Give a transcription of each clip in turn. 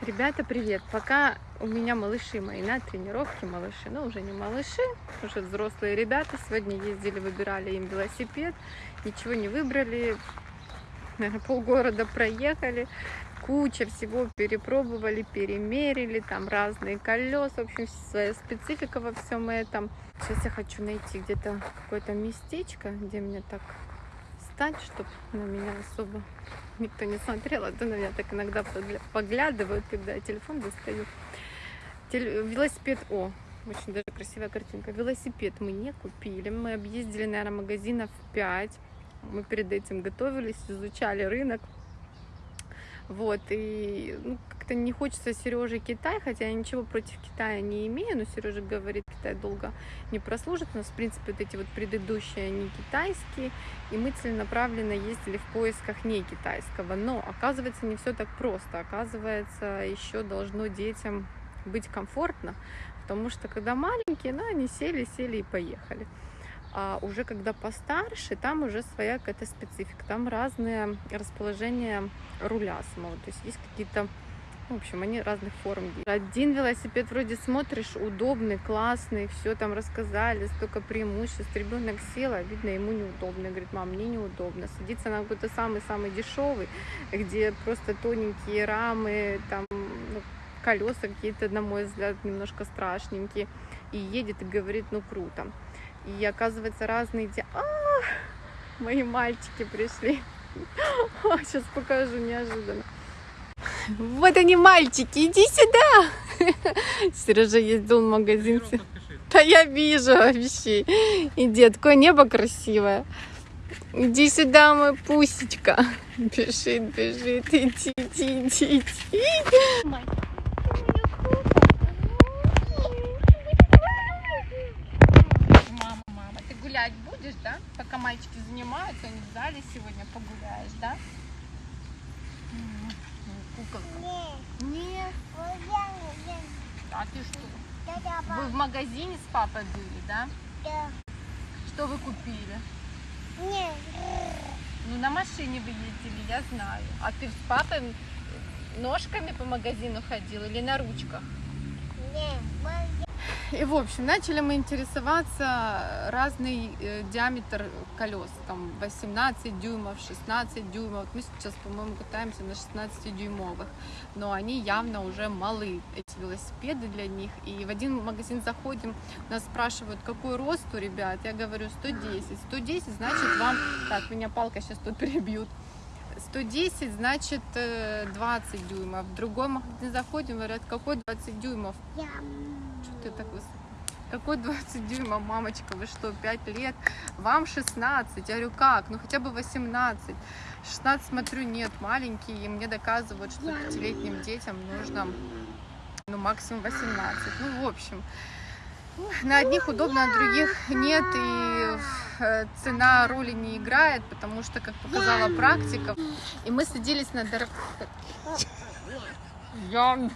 Ребята, привет! Пока у меня малыши мои на тренировке, малыши, ну уже не малыши, уже взрослые ребята. Сегодня ездили, выбирали им велосипед, ничего не выбрали, наверное, полгорода проехали, куча всего перепробовали, перемерили, там разные колеса, в общем, своя специфика во всем этом. Сейчас я хочу найти где-то какое-то местечко, где мне так стать, чтобы на меня особо никто не смотрел, а то на меня так иногда поглядывают, когда я телефон достаю. Теле... Велосипед, о, очень даже красивая картинка. Велосипед мы не купили, мы объездили, наверное, магазинов 5. Мы перед этим готовились, изучали рынок. Вот, и ну, как-то не хочется Сереже Китай, хотя я ничего против Китая не имею, но Сережа говорит, Китай долго не прослужит. У нас, в принципе, вот эти вот предыдущие, они китайские, и мы целенаправленно ездили в поисках не китайского. Но, оказывается, не все так просто. Оказывается, еще должно детям быть комфортно, потому что когда маленькие, ну, они сели, сели и поехали. А уже когда постарше, там уже своя какая-то специфика, там разные расположения руля самого, то есть есть какие-то в общем, они разных форм. Один велосипед вроде смотришь, удобный, классный, все там рассказали, столько преимуществ. Ребенок сел, а видно, ему неудобно. Говорит, мам, мне неудобно. Садиться на какой-то самый-самый дешевый, где просто тоненькие рамы, там ну, колеса какие-то, на мой взгляд, немножко страшненькие. И едет и говорит, ну круто. И оказывается разные... А, мои мальчики пришли. Сейчас покажу неожиданно. Вот они, мальчики, иди сюда. Сережа ездил в магазин. Да я вижу вообще. Иди, такое небо красивое. Иди сюда, мой пусечка. Бежит, бежит, иди, иди, иди, иди. Гулять будешь, да? Пока мальчики занимаются, они в зале сегодня погуляешь, да? Куколка. Нет. Нет. А ты что? Вы в магазине с папой были, да? Да. Что вы купили? Нет. Ну, на машине вы ездили, я знаю. А ты с папой ножками по магазину ходил или на ручках? Нет, и, в общем, начали мы интересоваться разный э, диаметр колес, там 18 дюймов, 16 дюймов. Мы сейчас, по-моему, катаемся на 16 дюймовых, но они явно уже малы, эти велосипеды для них. И в один магазин заходим, нас спрашивают, какой рост у ребят, я говорю 110. 110 значит вам, так, меня палка сейчас тут перебьют. 110 значит 20 э, дюймов. В другой магазин заходим, говорят, какой 20 дюймов? Что ты так высоко? Какой 20 дюймов, мамочка, вы что, 5 лет? Вам 16. Я говорю, как? Ну хотя бы 18. 16, смотрю, нет, маленькие, и мне доказывают, что пятилетним детям нужно, ну, максимум 18. Ну, в общем, на одних удобно, на других нет, и э, цена роли не играет, потому что, как показала практика, и мы садились на дорог... Я...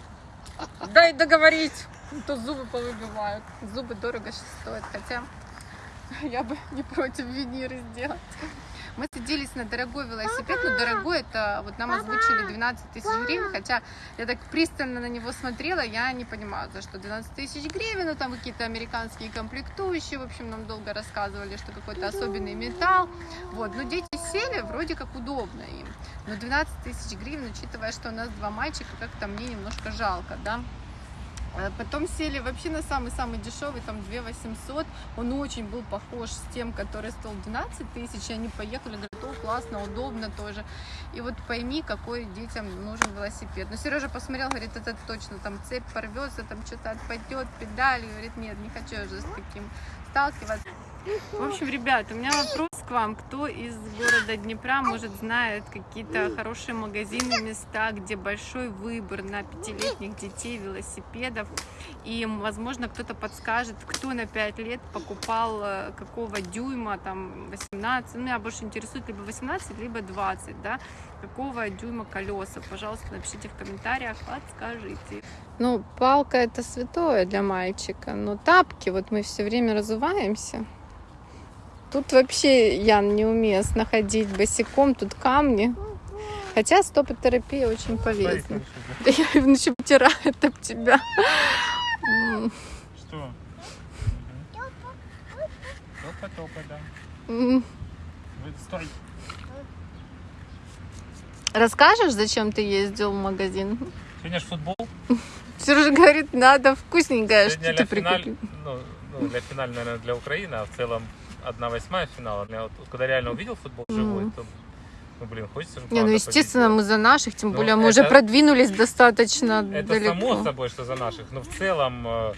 Дай договорить! то зубы повыбивают. Зубы дорого сейчас стоят, хотя я бы не против виниры сделать. Мы садились на дорогой велосипед, но дорогой это вот нам озвучили 12 тысяч гривен, хотя я так пристально на него смотрела, я не понимаю, за что 12 тысяч гривен, ну там какие-то американские комплектующие, в общем, нам долго рассказывали, что какой-то особенный металл, вот, но дети сели, вроде как удобно им, но 12 тысяч гривен, учитывая, что у нас два мальчика, как-то мне немножко жалко, да, потом сели вообще на самый-самый дешевый, там 2 800. Он очень был похож с тем, который стоил 12 тысяч. И они поехали, говорят, о, классно, удобно тоже. И вот пойми, какой детям нужен велосипед. Но Сережа посмотрел, говорит, это точно, там цепь порвется, там что-то отпадет, педали. Говорит, нет, не хочу уже с таким сталкиваться. В общем, ребят, у меня вопрос к вам. Кто из города Днепра, может, знает какие-то хорошие магазины, места, где большой выбор на пятилетних детей велосипедов. И, возможно, кто-то подскажет, кто на 5 лет покупал э, какого дюйма, там, 18. Ну, меня больше интересует либо 18, либо 20, да. Какого дюйма колеса. Пожалуйста, напишите в комментариях, подскажите. Ну, палка это святое для мальчика, но тапки, вот мы все время разуваемся. Тут вообще, Ян, неуместно ходить босиком, тут камни. Хотя стопотерапия очень полезна. Да я его еще потирает об тебя. Что? Мгм. Топа, топа, да. Стой. Расскажешь, зачем ты ездил в магазин? Сегодня же футбол. Сережа говорит, надо вкусненькое, Сегодня что ты для ну, ну, для финаля, наверное, для Украины, а в целом одна восьмая финала. Я вот, когда реально увидел футбол живой, Мгм. то, ну, блин, хочется же Не, ну естественно, победить. мы за наших, тем Ну, более мы уже это- продвинулись достаточно Это далеко. само собой, что за наших. Но в целом, э,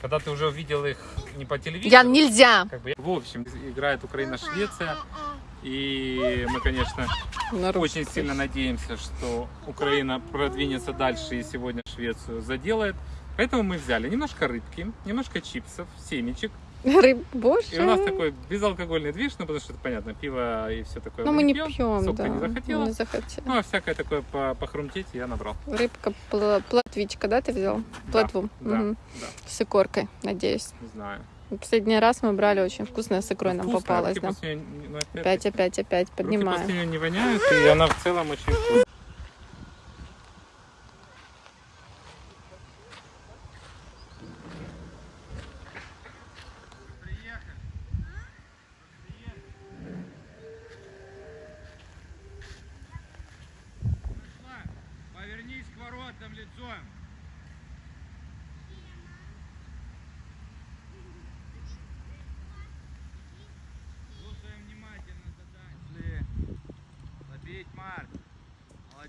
когда ты уже увидел их не по телевизору, Ян, нельзя. как бы, в общем, играет Украина-Швеция. И мы, конечно, На русском. очень сильно надеемся, что Украина продвинется дальше и сегодня Швецию заделает. Поэтому мы взяли немножко рыбки, немножко чипсов, семечек. Рыб, боже. И у нас такой безалкогольный движ, ну потому что это понятно, пиво и все такое. Но мы мы не пьем, Сок да. не захотела? Не захотела. Ну, а всякое такое по похрумтеть я набрал. Рыбка, пла- плотвичка, да, ты взял? Да, Плотву. Да, Мгм. да, С икоркой, надеюсь. не знаю. Последний раз мы брали очень вкусная с икрой нам попалась, руки да. ну, опять- Опять, опять, опять руки поднимаем. после неё не воняют, и она в целом очень вкусная.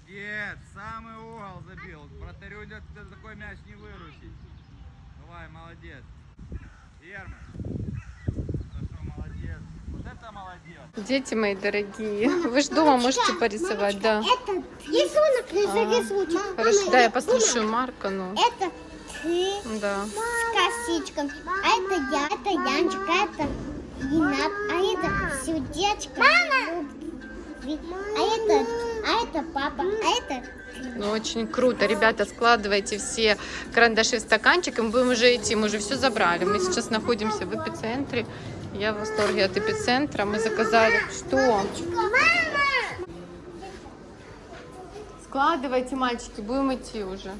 Молодец. Самый угол забил. Вратарю идет такой мяч не выручить. Давай, молодец. Герман. Хорошо, молодец. Вот это молодец. Дети мои дорогие, вы же дома можете порисовать, да. Это рисунок на всякий случай. Хорошо, Мама, да, я мама, послушаю Марка, ну, Это ты да. с косичком. А это я, это Янчик, а это Ренат, а это сердечко. Мама! А это, а это папа, а это Ну, очень круто. Ребята, складывайте все карандаши в стаканчик, и мы будем уже идти. Мы уже все забрали. Мы сейчас находимся в эпицентре. Я в восторге от эпицентра. Мы заказали... Что? Складывайте, мальчики, будем идти уже.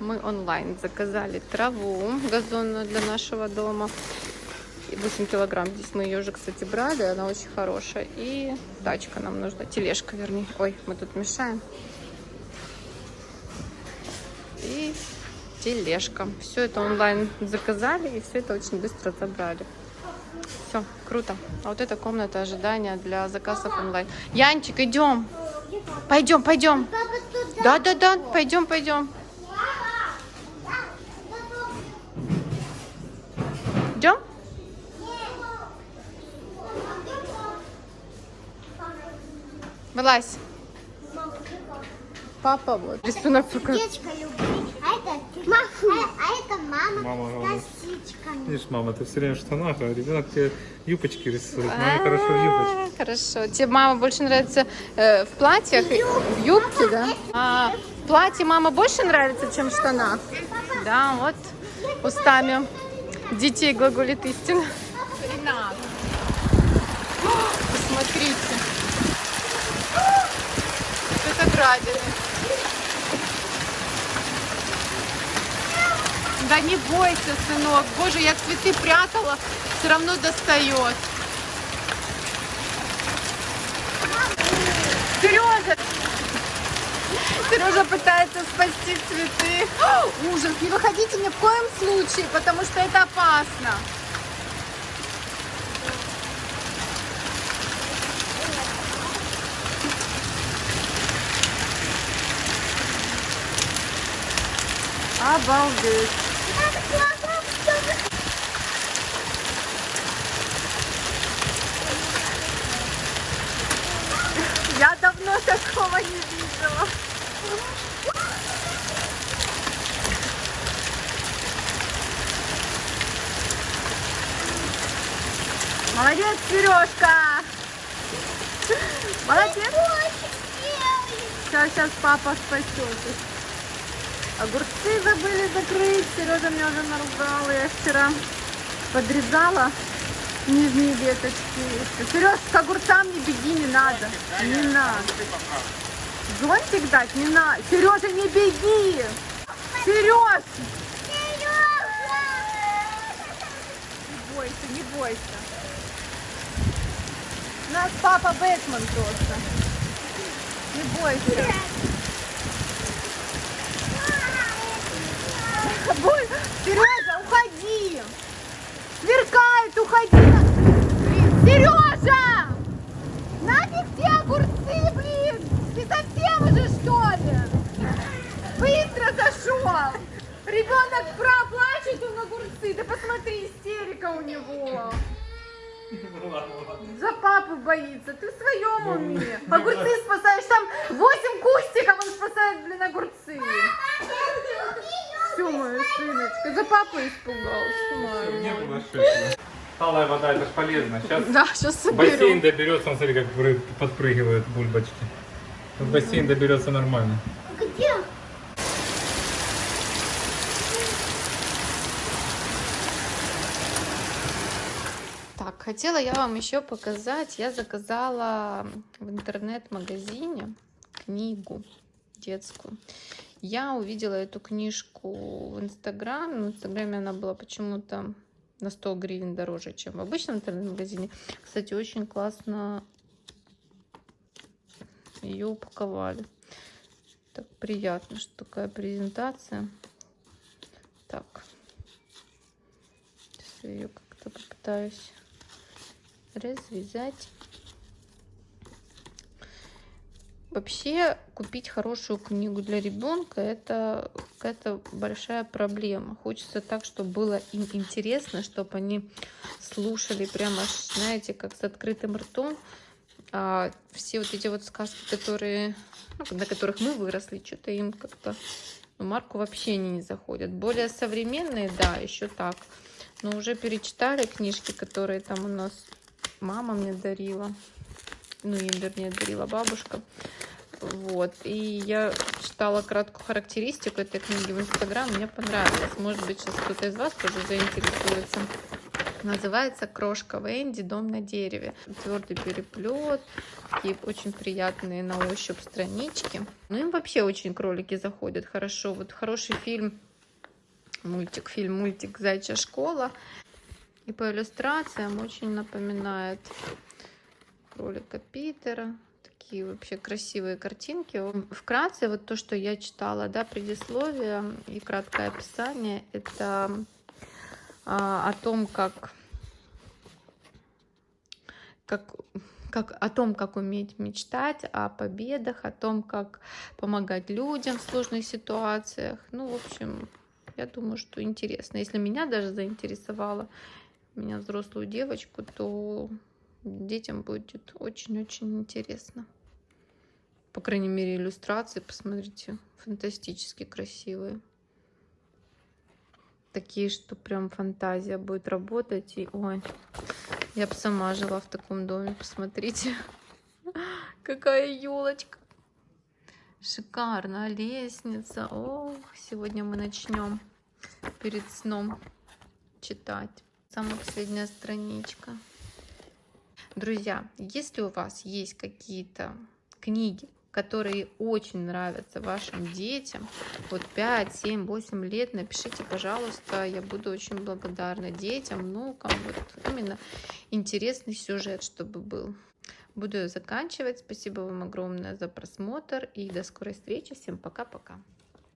Мы онлайн заказали траву газонную для нашего дома. И 8 килограмм. Здесь мы ее уже, кстати, брали. Она очень хорошая. И тачка нам нужна. Тележка, вернее. Ой, мы тут мешаем. И тележка. Все это онлайн заказали. И все это очень быстро забрали. Все, круто. А вот эта комната ожидания для заказов онлайн. Янчик, идем. Пойдем, пойдем. папа туда. Да, да, да, пойдем, пойдем. Вылазь. Папа вот. Рисунок пока. Сердечко люблю. А это, ма- а, а это мама, Мама с косичками. Видишь, мама, ты все время в штанах, а ребенок тебе юбочки рисует. А, Маме хорошо в юбочке. Хорошо. Тебе мама больше нравится э, в платьях, и- в юбке, да? А в платье мама больше нравится, чем в штанах? Да, вот устами детей глаголит истина. Ренат. Посмотрите. Это градины. Да не бойся, сынок. Боже, я цветы прятала, все равно достает. Сережа! Сережа пытается спасти цветы. О, ужас, не выходите ни в коем случае, потому что это опасно. Обалдеть. Я давно такого не видела. Молодец, Сережка! Молодец! Сейчас, сейчас папа спасет. Огурцы забыли закрыть. Сережа меня уже наругал. Я вчера подрезала. Нижние веточки. Сереж, к огурцам не беги, не надо. Не надо. Зонтик дать не надо. Сережа, не беги. Сереж! Не бойся, не бойся. У нас папа Бэтмен просто. Не бойся. Бой- Сережа, уходи! Сверкает, уходи! Блин, Сережа! Нафиг те огурцы, блин! Ты совсем уже что ли? Быстро зашел! Ребенок проплачет, он огурцы. Да посмотри, истерика у него. За папу боится. Ты в своем уме. Огурцы спасаешь. Там 8 кустиков он спасает, блин, огурцы. Все, моя сыночка. За папу испугался. Мой, Не было ошибки. Талая вода, это ж полезно. Сейчас Да, сейчас бассейн соберу. доберется, он смотри, как пры- подпрыгивают бульбочки. В бассейн доберется нормально. Где? Так, хотела я вам еще показать. Я заказала в интернет-магазине книгу детскую. Я увидела эту книжку в Инстаграме. В Инстаграме она была почему-то на 100 гривен дороже, чем в обычном интернет-магазине. Кстати, очень классно ее упаковали. Так приятно, что такая презентация. Так. Сейчас я ее как-то попытаюсь развязать. Вообще купить хорошую книгу для ребенка это какая-то большая проблема. Хочется так, чтобы было им интересно, чтобы они слушали прямо, знаете, как с открытым ртом. А все вот эти вот сказки, которые, ну, на которых мы выросли, что-то им как-то ну, Марку вообще они не заходят. Более современные, да, еще так. Но уже перечитали книжки, которые там у нас мама мне дарила. Ну, им, вернее, дарила бабушка. Вот. И я читала краткую характеристику этой книги в Инстаграм. Мне понравилось. Может быть, сейчас кто-то из вас тоже заинтересуется. Называется «Крошка Венди. Дом на дереве». Твердый переплет, такие очень приятные на ощупь странички. Ну, им вообще очень кролики заходят хорошо. Вот хороший фильм, мультик, фильм, мультик «Зайчья школа». И по иллюстрациям очень напоминает кролика Питера. Такие вообще красивые картинки. Вкратце, вот то, что я читала, да, предисловие и краткое описание, это а, о том, как, как, как, о том, как уметь мечтать, о победах, о том, как помогать людям в сложных ситуациях. Ну, в общем, я думаю, что интересно. Если меня даже заинтересовало, меня взрослую девочку, то детям будет очень-очень интересно. По крайней мере, иллюстрации, посмотрите, фантастически красивые. Такие, что прям фантазия будет работать. И, ой, я бы сама жила в таком доме, посмотрите. Какая елочка. Шикарно. Лестница. Ох, сегодня мы начнем перед сном читать. Самая последняя страничка. Друзья, если у вас есть какие-то книги, которые очень нравятся вашим детям, вот 5, 7, 8 лет, напишите, пожалуйста, я буду очень благодарна детям, внукам, вот именно интересный сюжет, чтобы был. Буду заканчивать. Спасибо вам огромное за просмотр и до скорой встречи. Всем пока-пока.